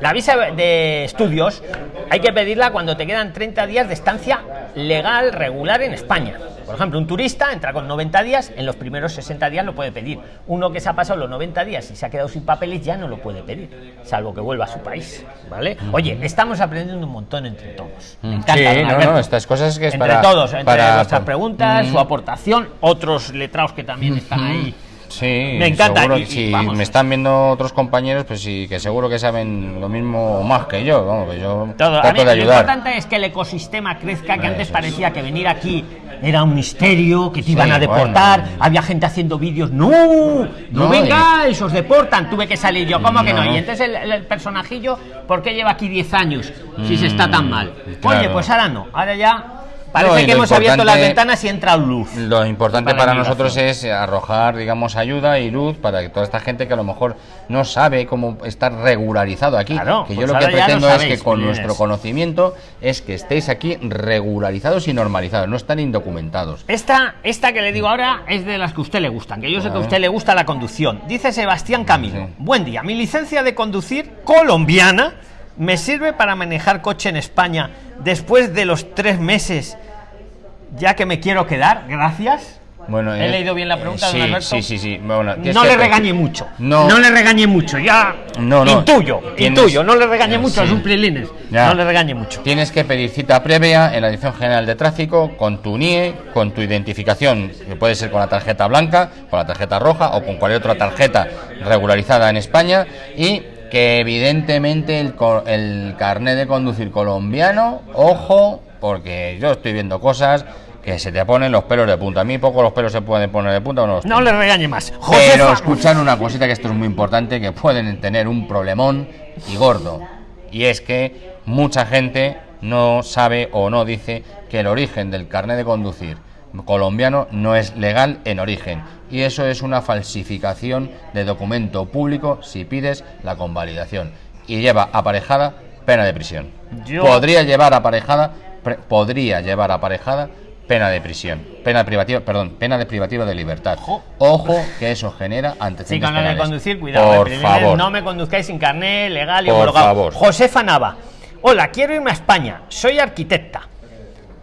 La visa de estudios hay que pedirla cuando te quedan 30 días de estancia legal, regular en España. Por ejemplo, un turista entra con 90 días, en los primeros 60 días lo puede pedir. Uno que se ha pasado los 90 días y se ha quedado sin papeles ya no lo puede pedir, salvo que vuelva a su país. ¿Vale? Oye, estamos aprendiendo un montón entre todos. Me Mm, encanta, sí, no, no, estas cosas que es entre para- todos, entre para- vuestras por- preguntas, Mm. su aportación, otros letrados que también están ahí. Sí, Me encanta, seguro y- que y si me están viendo otros compañeros, pues sí, que seguro que saben lo mismo o más que yo. Vamos, que yo Todo. A mí de lo ayudar. importante es que el ecosistema crezca, que antes parecía que venir aquí era un misterio, que te iban Sí, a deportar, bueno. había gente haciendo vídeos, no, no, No, vengáis, os deportan, tuve que salir yo, ¿cómo que no? Y entonces el, el personajillo, ¿por qué lleva aquí 10 años si se está tan mal? Mm, claro. Oye, pues ahora no, ahora ya parece No, que hemos abierto las ventanas y entra luz. Lo importante Para nosotros es arrojar, digamos, ayuda y luz para que toda esta gente que a lo mejor no sabe cómo estar regularizado aquí. Claro, que pues yo lo que pretendo es que con nuestro conocimiento es que estéis aquí regularizados y normalizados, no están indocumentados. Esta, esta que le digo ahora es de las que a usted le gustan, que yo sé que a usted le gusta la conducción. Dice Sebastián Camilo. Sí. Buen día, mi licencia de conducir colombiana me sirve para manejar coche en España después de los tres meses, ya que me quiero quedar. Gracias. Bueno, ¿He eh, leído bien la pregunta, eh, don sí, Alberto? Sí, sí, sí. Bueno, No le regañe mucho. No. No le regañe mucho. Ya. No, no. Intuyo, Tienes- intuyo. No le regañe mucho. Sí. Es un prilines. Ya. No le regañe mucho. Tienes que pedir cita previa en la Dirección General de Tráfico con tu NIE, con tu identificación, que puede ser con la tarjeta blanca, con la tarjeta roja o con cualquier otra tarjeta regularizada en España y que evidentemente el, el carnet de conducir colombiano, ojo, porque yo estoy viendo cosas que se te ponen los pelos de punta. A mí poco los pelos se pueden poner de punta o no los No le regañe más. pero Josefa. escuchar una cosita que esto es muy importante, que pueden tener un problemón y gordo. Y es que mucha gente no sabe o no dice que el origen del carnet de conducir colombiano no es legal en origen. Y eso es una falsificación de documento público si pides la convalidación. Y lleva aparejada pena de prisión. Yo- Podría llevar aparejada, podría llevar aparejada pena de prisión, pena privativa, perdón, pena de privativa de libertad. Ojo. Ojo que eso genera Sí, antecedentes con lo de conducir, cuidado. Por favor. No me conduzcáis sin carnet legal y Por homologado. favor. Josefa Nava. Hola, quiero irme a España. Soy arquitecta.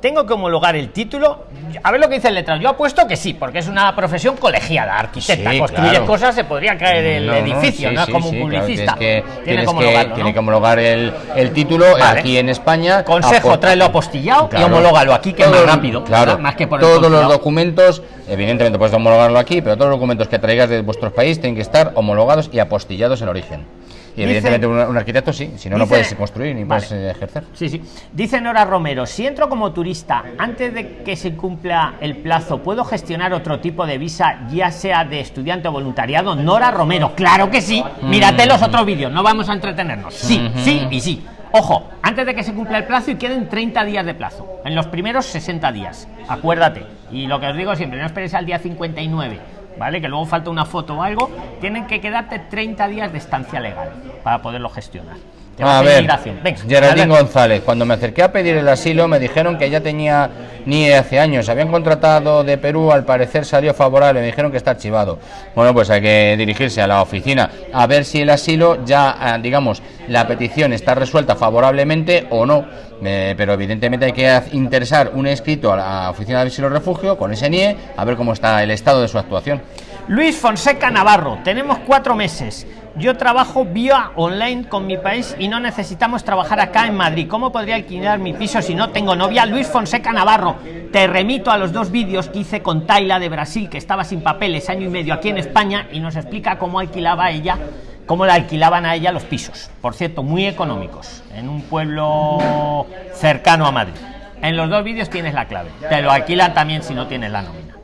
Tengo que homologar el título. A ver lo que dice el letrado. Yo apuesto que sí, porque es una profesión colegiada, arquitecta. Sí, Construye claro. cosas, se podría caer el No, no, edificio, sí, no sí, como un claro, publicista. tienes que, tiene que que- homologarlo. tiene ¿no? que homologar el, el título Vale. aquí en España. Consejo, tráelo apostillado y Claro. homológalo aquí, que es más rápido, Claro. Más que por todos los documentos, evidentemente puedes homologarlo aquí, pero todos los documentos que traigas de vuestros países tienen que estar homologados y apostillados en origen. Y evidentemente un, un arquitecto sí, si no, no puedes construir ni Vale. puedes eh, ejercer. Sí, sí. Dice Nora Romero, si entro como turista antes de que se cumpla el plazo, ¿puedo gestionar otro tipo de visa, ya sea de estudiante o voluntariado? Nora Romero, claro que sí. Mírate los otros vídeos, no vamos a entretenernos. Sí, sí y sí. Ojo, antes de que se cumpla el plazo y queden 30 días de plazo, en los primeros 60 días. Acuérdate. Y lo que os digo siempre, no esperéis al día 59 ¿vale? Que luego falta una foto o algo, tienen que quedarte 30 días de estancia legal para poderlo gestionar. Te va A ver. Venga, Geraldine. González, cuando me acerqué a pedir el asilo me dijeron que ya tenía NIE hace años, habían contratado de Perú, al parecer salió favorable, me dijeron que está archivado. Bueno, pues hay que dirigirse a la oficina a ver si el asilo ya, ah, digamos, la petición está resuelta favorablemente o no. Eh, pero evidentemente hay que interesar un escrito a la oficina de asilo refugio con ese NIE a ver cómo está el estado de su actuación. Luis Fonseca Navarro, tenemos cuatro meses. Yo trabajo vía online con mi país y no necesitamos trabajar acá en Madrid. ¿Cómo podría alquilar mi piso si no tengo novia? Luis Fonseca Navarro, te remito a los dos vídeos que hice con Taila de Brasil, que estaba sin papeles año y medio aquí en España y nos explica cómo alquilaba ella, cómo le alquilaban a ella los pisos. Por cierto, muy económicos, en un pueblo cercano a Madrid. En los dos vídeos tienes la clave. Te lo alquilan también si no tienes la nómina.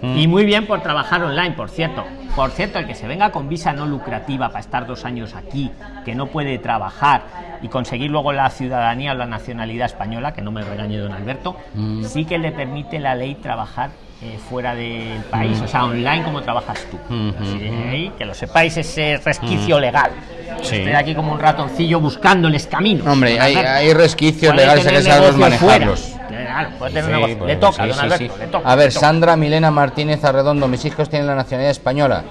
Y muy bien por trabajar online, por cierto. Por cierto, el que se venga con visa no lucrativa para estar dos años aquí, que no puede trabajar y conseguir luego la ciudadanía o la nacionalidad española, que no me regañe don Alberto, sí que le permite la ley trabajar eh, fuera del país, o sea, online como trabajas tú. Así de ahí, que lo sepáis ese resquicio legal. Sí. Estoy aquí como un ratoncillo buscándoles caminos. Hombre, hay, resquicios legales hay que saberlos fuera. Manejarlos. Claro, puede tener Sí, negocio. pues, Le toca, sí, don Alberto, sí. le toca. A ver, toca. Sandra Milena Martínez Arredondo, mis hijos tienen la nacionalidad española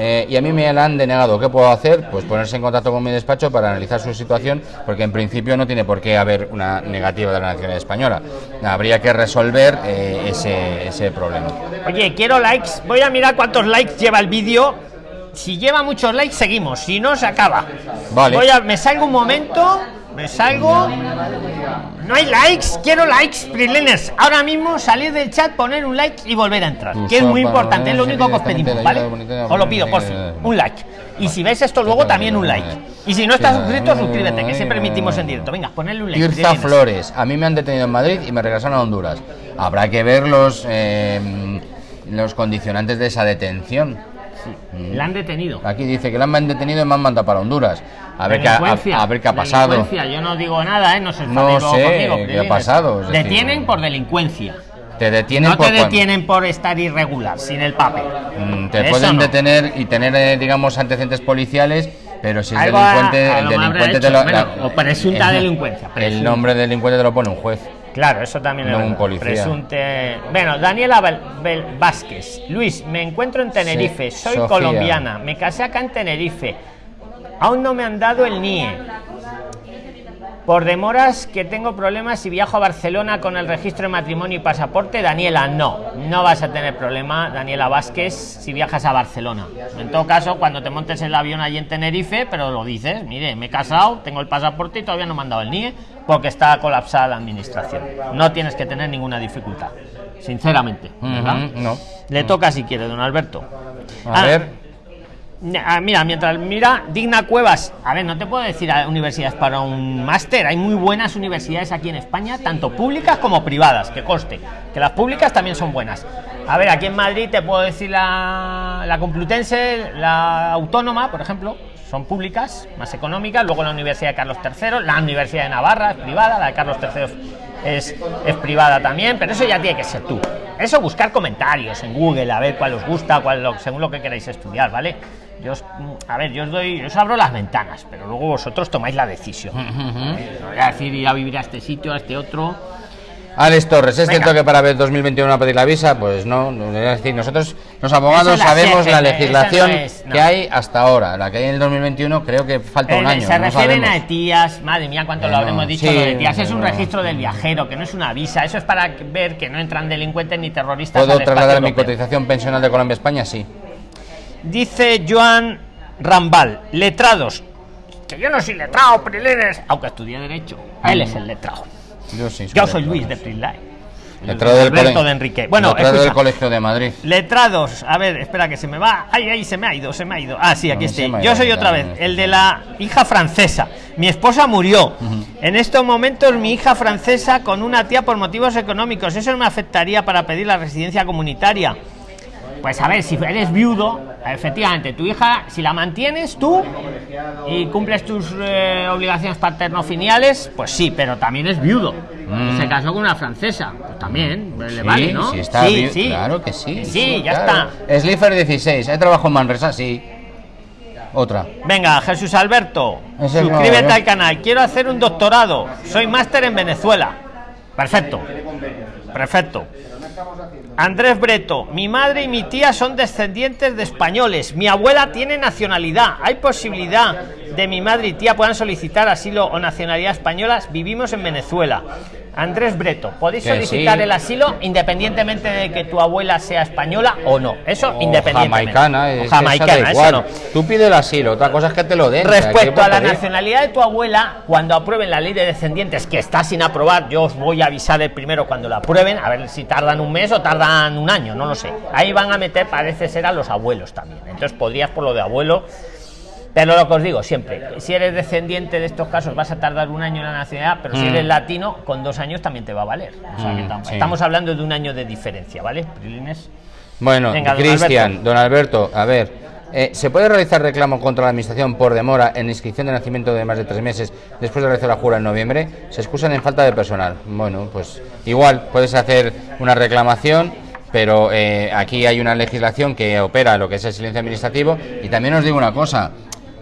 eh, y a mí me la han denegado. ¿Qué puedo hacer? Pues ponerse en contacto con mi despacho para analizar su situación, porque en principio no tiene por qué haber una negativa de la nacionalidad española. Habría que resolver eh, ese, ese problema. Oye, quiero likes. Voy a mirar cuántos likes lleva el vídeo. Si lleva muchos likes, seguimos. Si no, se acaba. Vale. Voy a, me salgo un momento. Me salgo. No hay likes. Quiero likes, Prisliners. Ahora mismo salir del chat, poner un like y volver a entrar. Que es muy importante. Es lo único que os pedimos, ¿vale? Os lo pido, por fin. Un like. Y si ves esto luego, también un like. Y si no estás suscrito, suscríbete, que siempre emitimos en directo. Venga, ponedle un like. Tirza. Flores, a mí me han detenido en Madrid y me regresaron a Honduras. Habrá que ver los, eh, los condicionantes de esa detención. La han detenido. Aquí dice que la han detenido y me han mandado para Honduras. A ver, qué, a, Delincuencia, a ver qué ha pasado. delincuencia. Yo no digo nada, ¿eh? No se No sé conmigo, qué ha pasado, Detienen por delincuencia. Te detienen No por te detienen por estar irregular, sin el papel. Mm, Te Eso pueden no. detener y tener, eh, digamos, antecedentes policiales, pero si es delincuente, a- el delincuente te lo. bueno, o presunta delincuencia, El presunta. nombre del delincuente te lo pone un juez. Claro, eso también No es un policía. Presunte. Bueno, Daniela Bel- Bel- Vázquez. Luis, me encuentro en Tenerife. Sí, Soy Sofía. colombiana. Me casé acá en Tenerife. Aún no me han dado el NIE. Por demoras que tengo problemas si viajo a Barcelona con el registro de matrimonio y pasaporte, Daniela, no, no vas a tener problema, Daniela Vázquez, si viajas a Barcelona. En todo caso, cuando te montes el avión allí en Tenerife, pero lo dices, mire, me he casado, tengo el pasaporte y todavía no me han dado el NIE porque está colapsada la administración. No tienes que tener ninguna dificultad, sinceramente. no. Le toca si quiere, don Alberto. A Ah, ver. Ah, Mira, mientras mira, Digna Cuevas. A ver, no te puedo decir a universidades para un máster. Hay muy buenas universidades aquí en España, tanto públicas como privadas, que coste. Que las públicas también son buenas. A ver, aquí en Madrid te puedo decir la, la Complutense, la Autónoma, por ejemplo, son públicas, más económicas. Luego la Universidad de Carlos III, la Universidad de Navarra es privada, la de Carlos III es, es privada también, pero eso ya tiene que ser tú. Eso buscar comentarios en Google, a ver cuál os gusta, cuál lo- según lo que queráis estudiar, ¿vale? Yo os, a ver, yo os doy, yo os abro las ventanas, pero luego vosotros tomáis la decisión. Voy a decir ir a vivir a este sitio, a este otro. Alex Torres, ¿es Venga. cierto que para ver 2021 a pedir la visa? Pues no, no, es decir, nosotros los abogados la sabemos la legislación no es, no. que hay hasta ahora. La que hay en el 2021 creo que falta un Eh, año. se no refieren sabemos. a ETIAS, madre mía, cuánto Eh, lo habremos dicho sí, lo de ETIAS. Es un registro del viajero, que no es una visa. Eso es para ver que no entran delincuentes ni terroristas. ¿Puedo al trasladar mi cotización pensional de Colombia a España? Sí. Dice Joan Rambal, letrados. Que yo no soy letrado, Prilines, aunque estudié Derecho. Él es el letrado. Yo sí. Yo soy Luis de. Prisline. Letrado del, Alberto de Enrique. Bueno, letrado del. Colegio de Madrid. Letrados, a ver, espera que se me va. Ay, ay, se me ha ido, se me ha ido. Ah, sí, aquí No, estoy. Yo soy otra vez, no, el de la hija francesa. Mi esposa murió. En estos momentos, mi hija francesa con una tía por motivos económicos. Eso no me afectaría para pedir la residencia comunitaria. Pues a ver, si eres viudo, efectivamente, tu hija, si la mantienes tú y cumples tus eh, obligaciones paterno-filiales, pues sí, pero también es viudo. Mm. Se casó con una francesa, pues también le Sí, vale, ¿no? sí, está bien, Claro que sí. Sí, ya claro. está. Slipher 16, ¿hay trabajo en Manresa? Sí. Otra. Venga, Jesús Alberto, Ese suscríbete ¿no? al canal. Quiero hacer un doctorado. Soy máster en Venezuela. Perfecto. Perfecto. Andrés Breto, mi madre y mi tía son descendientes de españoles. Mi abuela tiene nacionalidad. ¿Hay posibilidad de mi madre y tía puedan solicitar asilo o nacionalidad española? Vivimos en Venezuela. Andrés Breto, podéis solicitar sí. el asilo independientemente de que tu abuela sea española o no. Eso O independientemente. Jamaicana, O es da jamaicana, eso no. Tú pides el asilo, otra cosa es que te lo den. o sea, ¿qué Respecto a la nacionalidad de tu abuela, cuando aprueben la ley de descendientes, que está sin aprobar, yo os voy a avisar el primero cuando la aprueben, a ver si tardan un mes o tardan un año, no lo sé. Ahí van a meter, parece ser, a los abuelos también. Entonces podrías por lo de abuelo. Pero lo que os digo siempre, si eres descendiente de estos casos vas a tardar un año en la nacionalidad, pero si Mm. eres latino, con dos años también te va a valer. O sea que Mm, tam- sí. Estamos hablando de un año de diferencia, ¿vale? Prilines. Bueno, Cristian, don Alberto, a ver, eh, ¿se puede realizar reclamo contra la administración por demora en inscripción de nacimiento de más de tres meses después de realizar la jura en noviembre? Se excusan en falta de personal. Bueno, pues igual puedes hacer una reclamación, pero eh, aquí hay una legislación que opera lo que es el silencio administrativo. Y también os digo una cosa,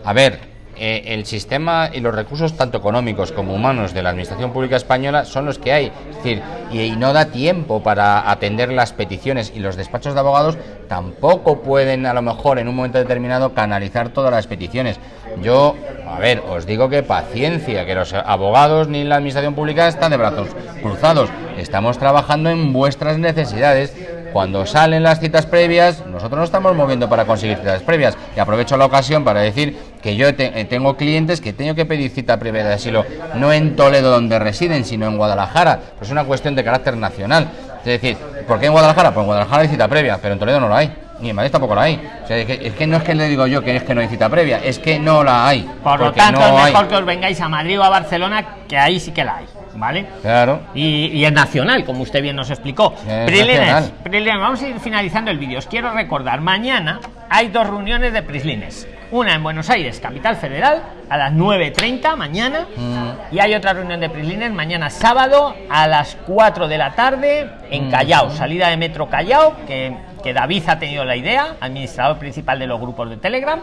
a ver, eh, el sistema y los recursos tanto económicos como humanos de la administración pública española son los que hay. Es decir, y, y no da tiempo para atender las peticiones y los despachos de abogados tampoco pueden a lo mejor en un momento determinado canalizar todas las peticiones. Yo, a ver, os digo que paciencia, que los abogados ni la administración pública están de brazos cruzados. Estamos trabajando en vuestras necesidades. Cuando salen las citas previas, nosotros nos estamos moviendo para conseguir citas previas. Y aprovecho la ocasión para decir que yo te- eh, tengo clientes que tengo que pedir cita previa de asilo, no en Toledo donde residen, sino en Guadalajara. Pues es una cuestión de carácter nacional. Es decir, ¿por qué en Guadalajara? Pues en Guadalajara hay cita previa, pero en Toledo no la hay. Ni en Madrid tampoco la hay. O sea, es que, es que no es que le digo yo que es que no hay cita previa, es que no la hay. Por lo tanto, no es hay. mejor que os vengáis a Madrid o a Barcelona, que ahí sí que la hay, ¿vale? Claro. Y, y es nacional, como usted bien nos explicó. Es Prislines. Prislines, vamos a ir finalizando el vídeo. Os quiero recordar, mañana hay dos reuniones de Prislines. Una en Buenos Aires, capital federal, a las 9.30 mañana. Mm. Y hay otra reunión de Prislines mañana sábado a las 4 de la tarde en Mm. Callao, salida de Metro Callao, que, que David ha tenido la idea, administrador principal de los grupos de Telegram.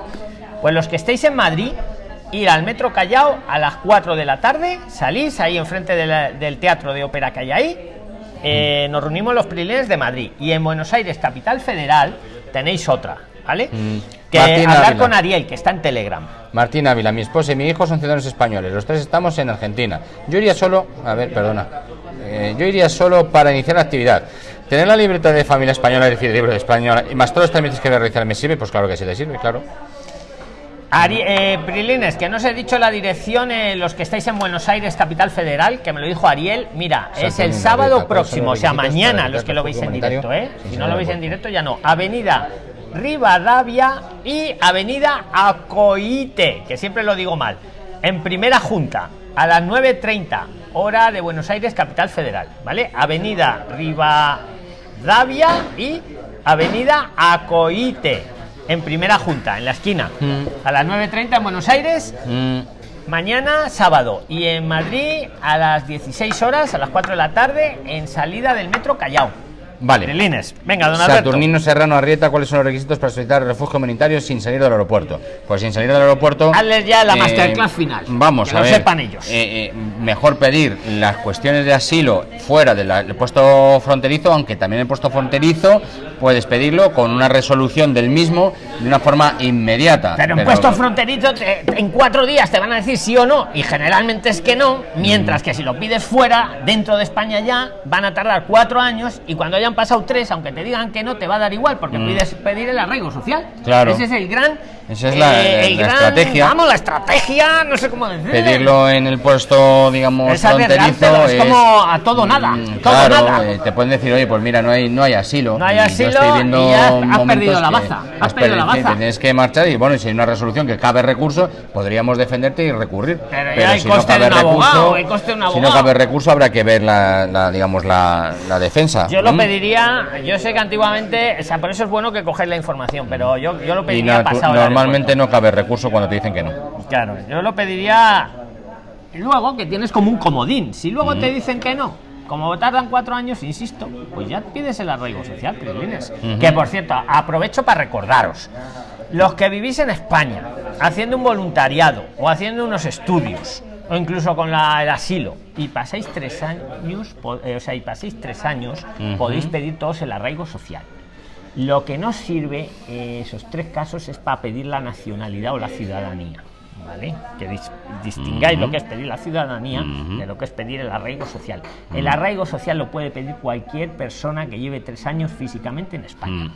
Pues los que estéis en Madrid, ir al Metro Callao a las 4 de la tarde, salís ahí enfrente de la- del teatro de ópera que hay ahí. eh, nos reunimos los Prislines de Madrid y en Buenos Aires, capital federal, tenéis otra, ¿vale? Mm. Que Martín hablar Ávila. con Ariel, que está en Telegram. Martín Ávila, mi esposa y mi hijo son ciudadanos españoles. Los tres estamos en Argentina. Yo iría solo, a ver, perdona. Eh, yo iría solo para iniciar la actividad. Tener la libreta de familia española, es decir, el libro de española, y más todos los trámites que voy a realizar, ¿me sirve? Pues claro que sí le sirve, claro. Ari, eh, Prilines, que no os he dicho la dirección, eh, los que estáis en Buenos Aires, capital federal, que me lo dijo Ariel. Mira, es el sábado dieta, ¿cuáles son próximo, o sea, mañana, los que lo veis en directo, ¿eh? Sí, Si no lo veis en directo, ya no. Avenida Rivadavia y Avenida Acoite, que siempre lo digo mal. En primera junta, a las 9.30, hora de Buenos Aires, capital federal, ¿vale? Avenida Rivadavia y Avenida Acoite, en primera junta, en la esquina. Mm. A las 9.30 en Buenos Aires, Mm, Mañana sábado y en Madrid a las 16 horas, a las 4 de la tarde, en salida del metro Callao. Vale. Venga, don Alberto. Saturnino Serrano Arrieta, ¿cuáles son los requisitos para solicitar refugio humanitario sin salir del aeropuerto? Pues sin salir del aeropuerto. Hazles ya la masterclass final, Vamos que a lo ver. sepan ellos. eh, eh, mejor pedir las cuestiones de asilo fuera de del puesto fronterizo, aunque también el puesto fronterizo puedes pedirlo con una resolución del mismo de una forma inmediata. Pero en puestos fronterizos, te- en cuatro días te van a decir sí o no, y generalmente es que no, mientras Mm. que si lo pides fuera, dentro de España ya, van a tardar cuatro años, y cuando hayan pasado tres, aunque te digan que no, te va a dar igual, porque pides pedir el arraigo social. Mm. Claro. Ese es el gran Esa es la, Eh, el la gran- estrategia. Vamos, la estrategia, no sé cómo decir. Pedirlo en el puesto, digamos, Es fronterizo. arriesgárselo, es como a todo nada, Mm, todo claro, nada. eh, te pueden decir, oye, pues mira, no hay, no hay asilo. No hay Y yo asilo estoy viendo y ya has- has perdido la baza, has perdido la baza. Tienes que marchar y bueno, si hay una resolución que cabe recurso, podríamos defenderte y recurrir. Pero ya hay coste de un abogado, si no cabe recurso, habrá que ver la, la, digamos, la, la defensa. Yo lo ¿Mm? pediría, yo sé que antiguamente, o sea, por eso es bueno que cogáis la información, pero yo, yo lo pediría pasado normalmente no cabe recurso cuando te dicen que no. Claro, yo lo pediría luego que tienes como un comodín. Si luego te dicen que no, como tardan cuatro años, insisto, pues ya pides el arraigo social, Prislines. Que por cierto, aprovecho para recordaros. Los que vivís en España, haciendo un voluntariado o haciendo unos estudios, o incluso con la- el asilo, y pasáis tres años, eh, o sea, y pasáis tres años, podéis pedir todos el arraigo social. Lo que no sirve eh, esos tres casos es para pedir la nacionalidad o la ciudadanía. ¿Vale? Que dis- distingáis lo que es pedir la ciudadanía Ujú. de lo que es pedir el arraigo social. El arraigo social lo puede pedir cualquier persona que lleve tres años físicamente en España. Mm.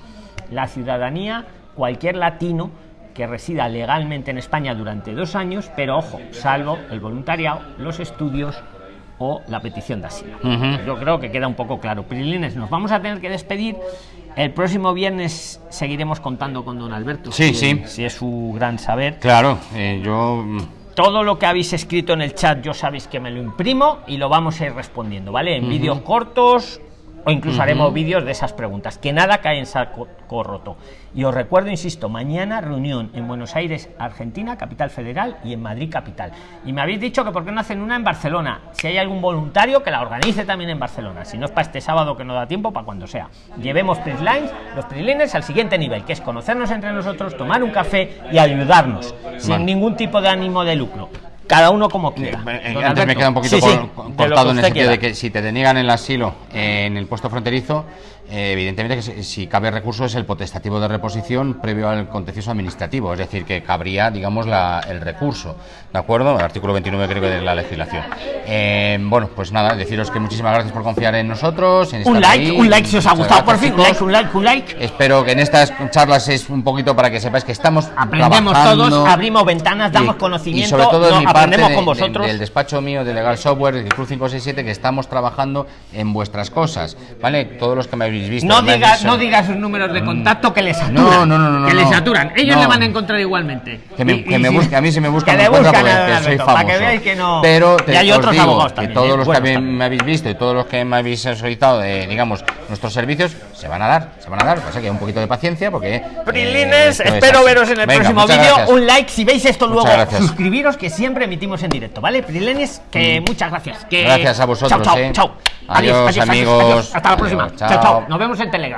La ciudadanía, cualquier latino que resida legalmente en España durante dos años, pero ojo, salvo el voluntariado, los estudios o la petición de asilo. Yo creo que queda un poco claro. Prilines, nos vamos a tener que despedir. El próximo viernes seguiremos contando con don Alberto. Sí, si- sí. Si es su gran saber. Claro, eh, yo. mm, Todo lo que habéis escrito en el chat, yo sabéis que me lo imprimo y lo vamos a ir respondiendo, ¿vale? En vídeos cortos o incluso haremos vídeos de esas preguntas. Que nada cae en saco roto. Y os recuerdo, insisto, mañana reunión en Buenos Aires, Argentina, capital federal, y en Madrid, capital. Y me habéis dicho que por qué no hacen una en Barcelona. Si hay algún voluntario, que la organice también en Barcelona. Si no es para este sábado que no da tiempo, para cuando sea. Llevemos Prislines, los Prislines al siguiente nivel, que es conocernos entre nosotros, tomar un café y ayudarnos, sin ningún tipo de ánimo de lucro. Cada uno como quiera. Eh, Antes me queda un poquito Sí, sí, de cortado en el sentido de quiera. que si te deniegan el asilo eh, en el puesto fronterizo, eh, evidentemente que si, cabe recurso es el potestativo de reposición previo al contencioso administrativo, es decir, que cabría, digamos, la- el recurso, ¿de acuerdo? El artículo 29 creo que de la legislación. Eh, bueno, pues nada, deciros que muchísimas gracias por confiar en nosotros. En Un like, ahí. un like si os ha gustado por fin. Un like, chicos. un like, un like. Espero que en estas charlas es un poquito para que sepáis que estamos Aprendemos trabajando todos, abrimos ventanas, damos y- conocimiento, y sobre todo no, en mi parte aprendemos de- con de- vosotros. del despacho mío de Legal Software del Cruz 567 que estamos trabajando en vuestras cosas, ¿vale? Todos los que me habéis visto. No me habéis diga, visto- no diga sus números de contacto que les saturan. No, no, no, no, que no, les saturan. Ellos No. le van a encontrar igualmente. Que me, Y- que y me si- busque- a mí si me buscan que me le buscan porque a que soy famoso. para que veáis que no. Pero te- y hay os otros digo abogados que también. todos ¿eh? los que habéis- también. me habéis visto y todos los que me habéis solicitado, eh, digamos, nuestros servicios, se van a dar, se van a dar. Pasa que un poquito de paciencia porque. eh, Prilines, espero veros en el Venga, próximo vídeo. Un like si veis esto Muchas luego. gracias. Suscribiros que siempre emitimos en directo, ¿vale? Prilines, que muchas gracias. Que... Gracias a vosotros, Chao, chao, eh. chao. Adiós, amigos. Hasta la próxima. Adiós, chao, chao. chao. Nos vemos en Telegram.